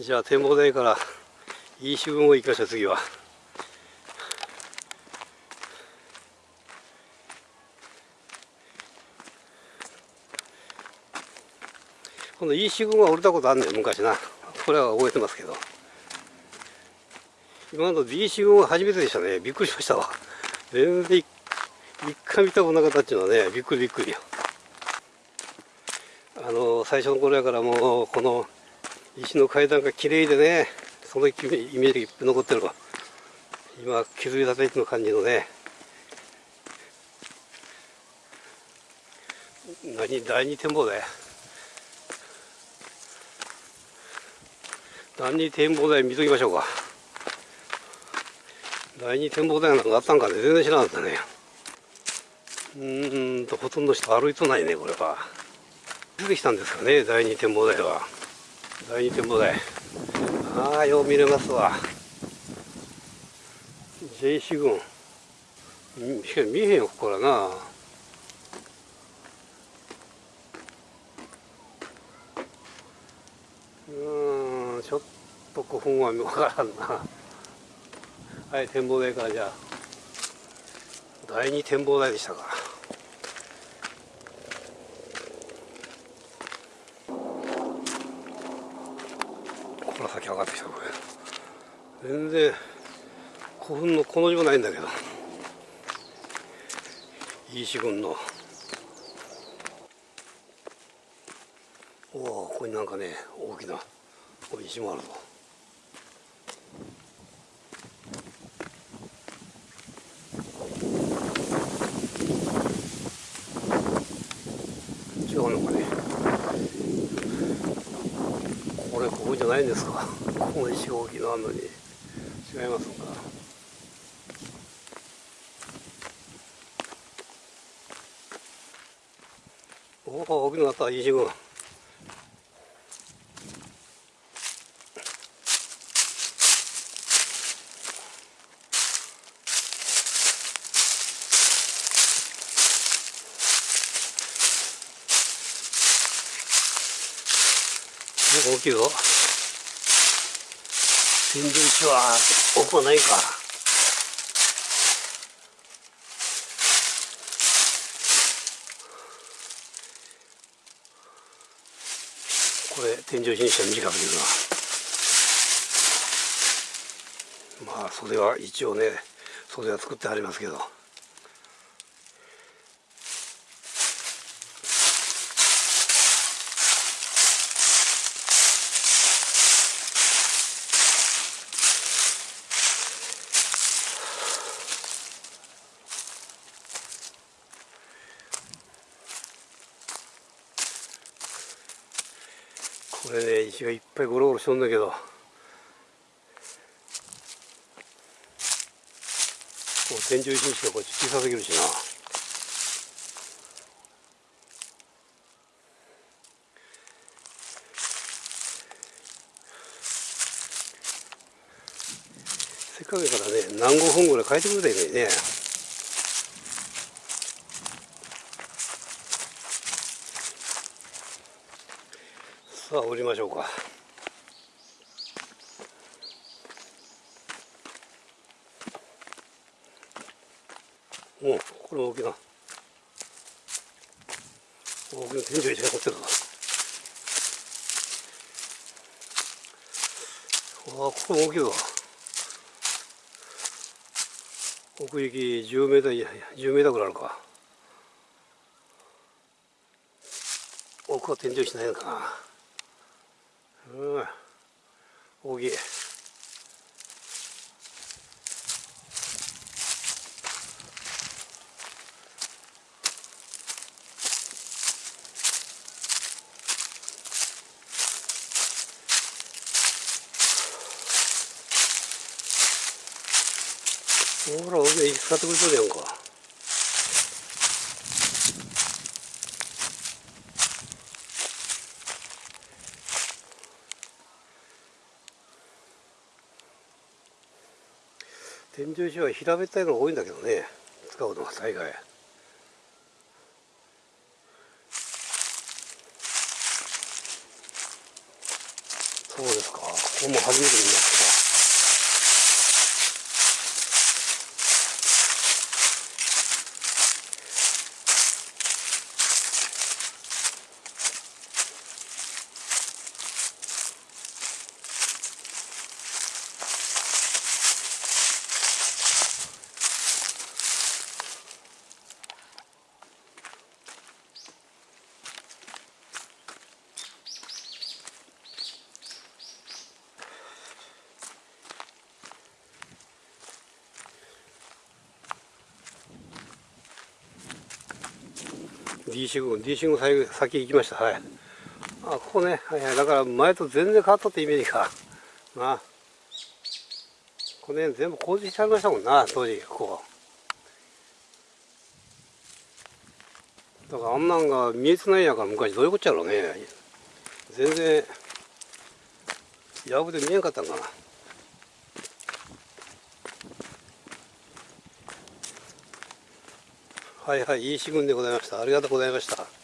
じゃあ展望台からいい周を行きましょう次は。このいい四軍は降りたことあんねん昔な。これは覚えてますけど。今の B 四軍は初めてでしたね。びっくりしましたわ。全然一回見たことなかったっていうのはねびっくりびっくりよ。あの最初の頃やからもうこの石の階段が綺麗でねそのイメージがいっぱい残ってるわ。今削り立ての感じのね。何第二展望台？第二展望台見ときましょうか。第二展望台なんかあったんかね？全然知らなかったね。うんとほとんど人歩いとないねこれは。出てきたんですかね第二展望台は。第二展望台ああよう見れますわ。J 四軍しかし見えへんよここからな。うんちょっと古墳は分からんな。はい展望台からじゃあ。第二展望台でしたかここから先上がってきたこれ全然古墳のこの字もないんだけど。いい軍の。おおここになんかね大きな石もあるぞ。違うのかねこれここじゃないんですか？この石大きなあんのに。違いますか？おお大きくなった石軍。大きいぞ。天井石は奥はないか。これ天井石にしては短く言うな。まあ袖は一応ね袖は作ってありますけど。これね石がいっぱいゴロゴロしとんだけど。こう天井石にしてはこれ小さすぎるしな。せっかくやからね何5分ぐらい変えてくれたらいいのにね。さあ降りましょうか。おこれ大きな。大きな天井石が乗ってるわあここも大きいぞ奥行き10メーター10メーターぐらいあるか。奥は天井石ないのかな。うん大きいほら、俺、使ってくれとるやんか。天井石は平べったいのが多いんだけどね。使うのは大概。そうですか。ここも初めて見ました。D 信号 D 信号先先行きました。はい。あここね、はいはい、だから前と全然変わったってイメージか。な。あこの辺全部工事してありましたもんな当時。ここ。だからあんなんが見えてないやから昔。どういうこっちゃろうね。全然やぶで見えんかったんかな。はいはい、いい四軍でございました。ありがとうございました。